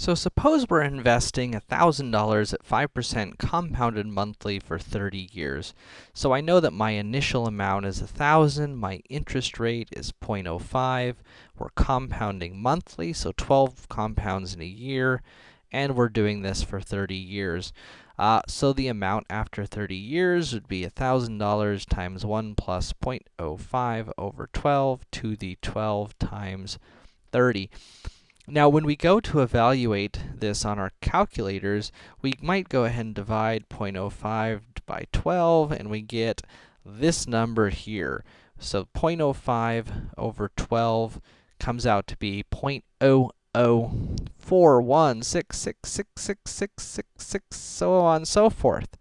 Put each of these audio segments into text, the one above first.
So suppose we're investing $1,000 at 5% compounded monthly for 30 years. So I know that my initial amount is 1,000, my interest rate is 0.05, we're compounding monthly, so 12 compounds in a year, and we're doing this for 30 years. Uh, so the amount after 30 years would be $1,000 times 1 plus 0.05 over 12 to the 12 times 30. Now, when we go to evaluate this on our calculators, we might go ahead and divide 0.05 by 12, and we get this number here. So 0.05 over 12 comes out to be 0.00416666666, so on and so forth.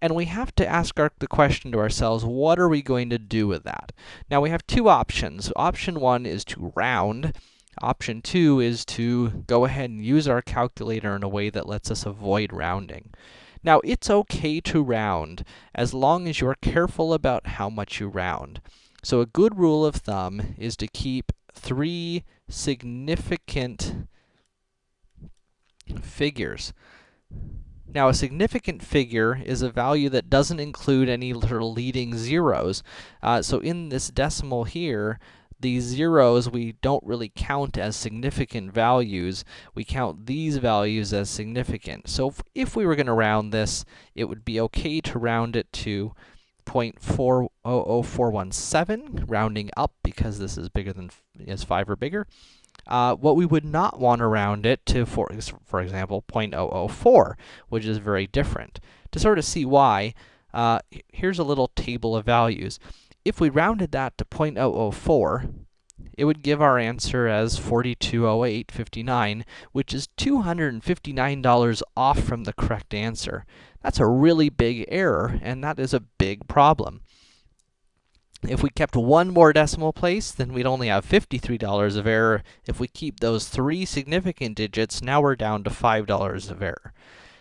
And we have to ask our, the question to ourselves, what are we going to do with that? Now, we have two options. Option one is to round, Option two is to go ahead and use our calculator in a way that lets us avoid rounding. Now, it's okay to round, as long as you're careful about how much you round. So a good rule of thumb is to keep three significant figures. Now, a significant figure is a value that doesn't include any little leading zeros. Uh, so in this decimal here, these zeros we don't really count as significant values. We count these values as significant. So if, if we were going to round this, it would be okay to round it to 0.400417, rounding up because this is bigger than is 5 or bigger. Uh, what we would not want to round it to, for, for example, 0.004, which is very different. To sort of see why, uh, here's a little table of values. If we rounded that to 0.004, it would give our answer as 4208.59, which is $259 off from the correct answer. That's a really big error, and that is a big problem. If we kept one more decimal place, then we'd only have $53 of error. If we keep those three significant digits, now we're down to $5 of error.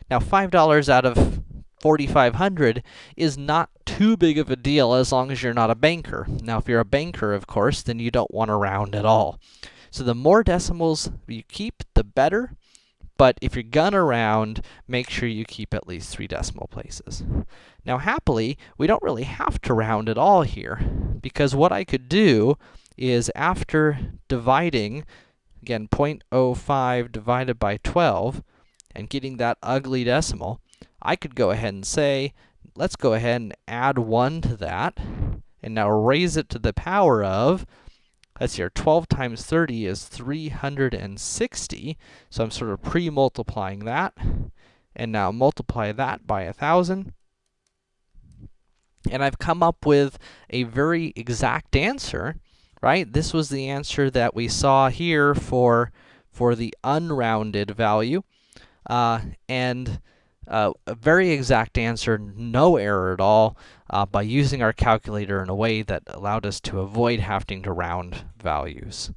Now, $5 out of 4,500 is not too big of a deal as long as you're not a banker. Now, if you're a banker, of course, then you don't want to round at all. So the more decimals you keep, the better. But if you're gonna round, make sure you keep at least three decimal places. Now, happily, we don't really have to round at all here, because what I could do is after dividing, again, 0.05 divided by 12, and getting that ugly decimal, I could go ahead and say, let's go ahead and add 1 to that, and now raise it to the power of, let's see here, 12 times 30 is 360, so I'm sort of pre-multiplying that, and now multiply that by 1,000, and I've come up with a very exact answer, right? This was the answer that we saw here for, for the unrounded value, uh, and uh, a very exact answer, no error at all, uh, by using our calculator in a way that allowed us to avoid having to round values.